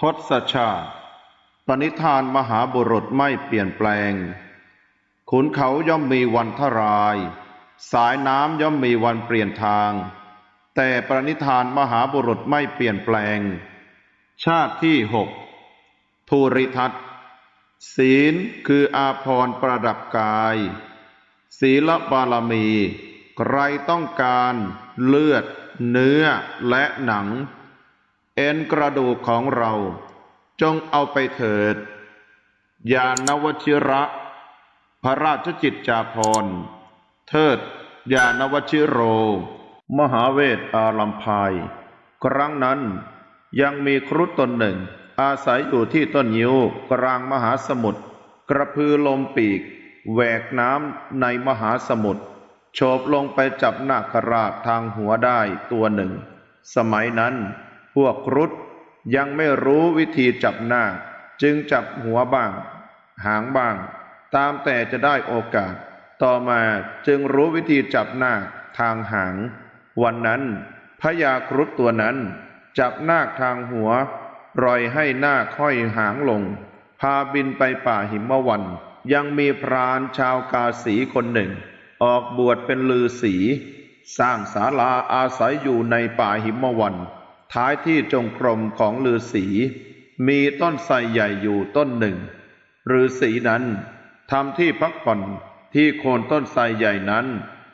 ทศชาติ ปณิธานมหาบุรุษไม่เปลี่ยนแปลง ขุนเขาย่อมมีวันทราย สายน้ำย่อมมีวันเปลี่ยนทาง แต่ปณิธานมหาบุรุษไม่เปลี่ยนแปลง ชาติที่หกภูริทัตศีลคืออาภรณ์ประดับกาย ศีลบารมี ใครต้องการเลือด เนื้อและหนัง เอ็นกระดูกของเรา จงเอาไปเถิด ยานวชิระ พระราชจิตจาภรเทิด ยานวชิโร มหาเวทอาลัมพาย ครั้งนั้นยังมีครุฑตนหนึ่ง อาศัยอยู่ที่ต้นยิวกลางมหาสมุทรกระพือลมปีกแหวกน้ำในมหาสมุทรโฉบลงไปจับนาคราชทางหัวได้ตัวหนึ่ง สมัยนั้น พวกครุฑยังไม่รู้วิธีจับนาคจึงจับหัวบ้าง หางบ้าง ตามแต่จะได้โอกาส ต่อมาจึงรู้วิธีจับนาคทางหาง วันนั้นพญาครุฑตัวนั้น จับนาคทางหัวปล่อยให้นาคห้อยหางลง พาบินไปป่าหิมวัน ยังมีพรานชาวกาสีคนหนึ่ง ออกบวชเป็นลือสี สร้างศาลาอาศัยอยู่ในป่าหิมวัน ท้ายที่จงกรมของลือสีมีต้นไทรใหญ่อยู่ต้นหนึ่งฤาษีนั้นทำที่พักผ่อนที่โคนต้นไทรใหญ่นั้น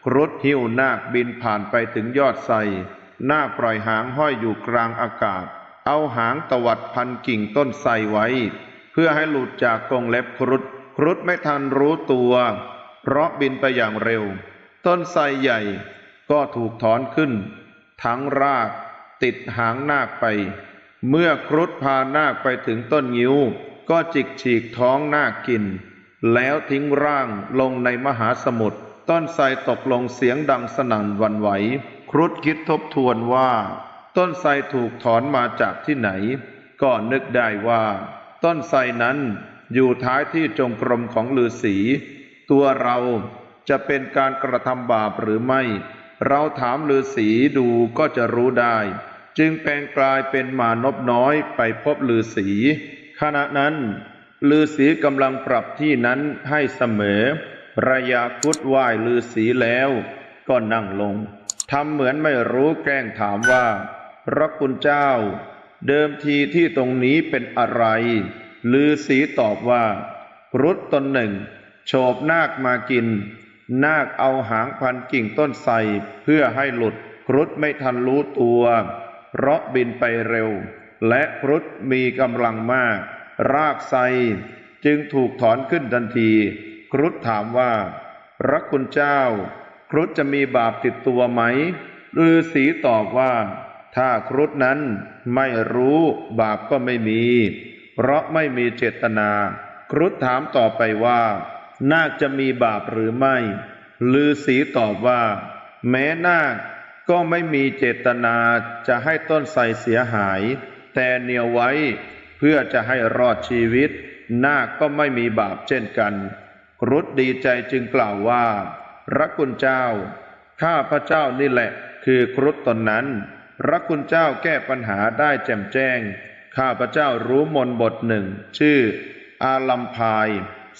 ครุฑหิ้วนาคบินผ่านไปถึงยอดไทรนาคปล่อยหางห้อยอยู่กลางอากาศ เอาหางตวัดพันกิ่งต้นไทรไว้ เพื่อให้หลุดจากกรงเล็บครุฑครุฑไม่ทันรู้ตัว เพราะบินไปอย่างเร็ว ต้นไทรใหญ่ก็ถูกถอนขึ้น ทั้งราก ติดหางนาคไป เมื่อครุฑพานาคไปถึงต้นงิ้ว ก็จิกฉีกท้องนาคกิน แล้วทิ้งร่างลงในมหาสมุทรต้นไทรตกลงเสียงดังสนั่นวันไหว ครุฑคิดทบทวนว่า ต้นไทรถูกถอนมาจากที่ไหน ก็นึกได้ว่า ต้นไทรนั้นอยู่ท้ายที่จงกรมของฤาษีตัวเราจะเป็นการกระทำบาปหรือไม่ เราถามฤาษีดูก็จะรู้ได้ จึงแปลงกลายเป็นมานพน้อยไปพบฤาษีขณะนั้นฤาษีกำลังปรับที่นั้นให้เสมอระยาคุดไหว้ฤาษีแล้ว ก็นั่งลงทำเหมือนไม่รู้แกล้งถามว่า พระคุณเจ้า เดิมทีที่ตรงนี้เป็นอะไรฤาษีตอบว่ารุฑตนหนึ่ง โฉบนาคมากิน นาคเอาหางพันกิ่งต้นไทรเพื่อให้หลุด ครุฑไม่ทันรู้ตัว เพราะบินไปเร็ว และครุฑมีกำลังมาก รากไทรจึงถูกถอนขึ้นทันที ครุฑถามว่าพระคุณเจ้า ครุฑจะมีบาปติดตัวไหมฤาษีตอบว่า ถ้าครุฑนั้นไม่รู้บาปก็ไม่มี เพราะไม่มีเจตนา ครุฑถามต่อไปว่า นาคจะมีบาปหรือไม่ฤาษีตอบว่า แม้นาคก็ไม่มีเจตนาจะให้ต้นไทรเสียหาย แต่เหนียวไว้เพื่อจะให้รอดชีวิต นาคก็ไม่มีบาปเช่นกันครุฑดีใจจึงกล่าวว่า พระคุณเจ้า ข้าพระเจ้านี่แหละ คือครุฑตนนั้น พระคุณเจ้าแก้ปัญหาได้แจ่มแจ้ง ข้าพระเจ้ารู้มนบทหนึ่ง ชื่อ อาลัมพาย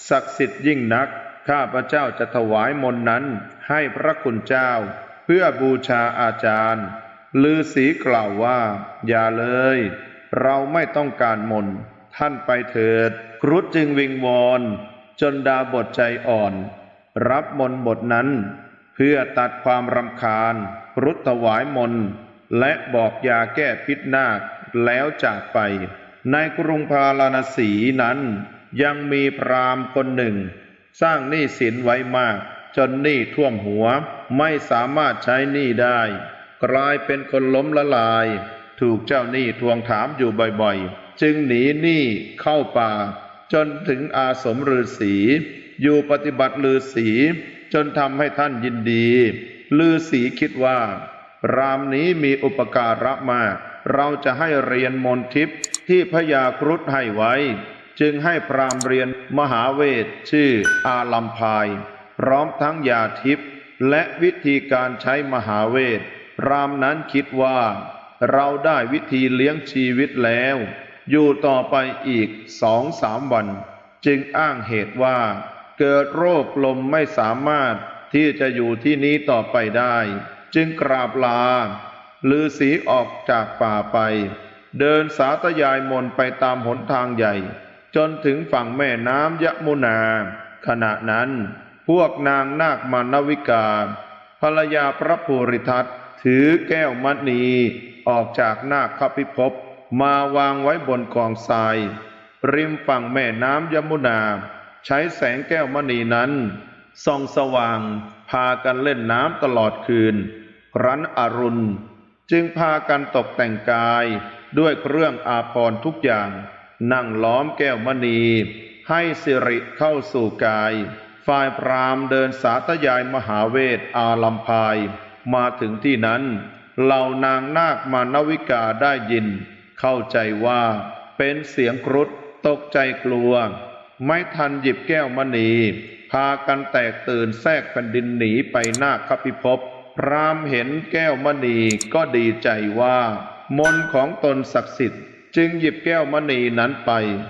ศักดิ์สิทธิ์ยิ่งนัก ข้าพระเจ้าจะถวายมนนั้นให้พระคุณเจ้า เพื่อบูชาอาจารย์ฤาษีกล่าวว่า อย่าเลย เราไม่ต้องการมน ท่านไปเถิด ครุฑจึงวิงวอน จนดาบทใจอ่อน รับมนบทนั้น เพื่อตัดความรำคาญครุฑถวายมน และบอกยาแก้พิษนาคแล้วจากไป ในกรุงพาราณสีนั้น ยังมีพรามคนหนึ่ง สร้างหนี้สินไว้มาก จนหนี้ท่วมหัว ไม่สามารถใช้หนี้ได้ กลายเป็นคนล้มละลาย ถูกเจ้าหนี้ทวงถามอยู่บ่อยๆ จึงหนีหนี้เข้าป่า จนถึงอาสมฤาษีอยู่ปฏิบัติฤาษีจนทำให้ท่านยินดีฤาษีคิดว่า รามนี้มีอุปการะมาก เราจะให้เรียนมนต์ทิพย์ที่พญาครุฑให้ไว้ จึงให้พรามเรียนมหาเวทชื่ออาลัมพาย พร้อมทั้งยาทิพย์และวิธีการใช้มหาเวทพรามนั้นคิดว่า เราได้วิธีเลี้ยงชีวิตแล้ว อยู่ต่อไปอีกสองสามวัน จึงอ้างเหตุว่า เกิดโรคลมไม่สามารถที่จะอยู่ที่นี้ต่อไปได้ จึงกราบลาลือสีออกจากป่าไป เดินสาธยายมนไปตามหนทางใหญ่ จนถึงฝั่งแม่น้ำยะมุนา ขณะนั้นพวกนางนาคมานวิกา ภรรยาพระภูริทัตถือแก้วมณีออกจากนาคพิภพมาวางไว้บนกองทราย ริมฝั่งแม่น้ำยมุนา ใช้แสงแก้วมณีนั้นส่องสว่าง พากันเล่นน้ำตลอดคืน รันอรุณ จึงพากันตกแต่งกายด้วยเครื่องอาภรณ์ทุกอย่าง นั่งล้อมแก้วมณี ให้สิริเข้าสู่กาย ฝ่ายพรามเดินสาธยายมหาเวทอาลัมพาย มาถึงที่นั้น เหล่านางนาคมานวิกาได้ยิน เข้าใจว่าเป็นเสียงครุฑตกใจกลัว ไม่ทันหยิบแก้วมณี พากันแตกตื่นแทรกแผ่นดินหนีไปนาคพิภพพรามเห็นแก้วมณีก็ดีใจว่า มนของตนศักดิ์สิทธิ์ จึงหยิบแก้วมณีนั้นไป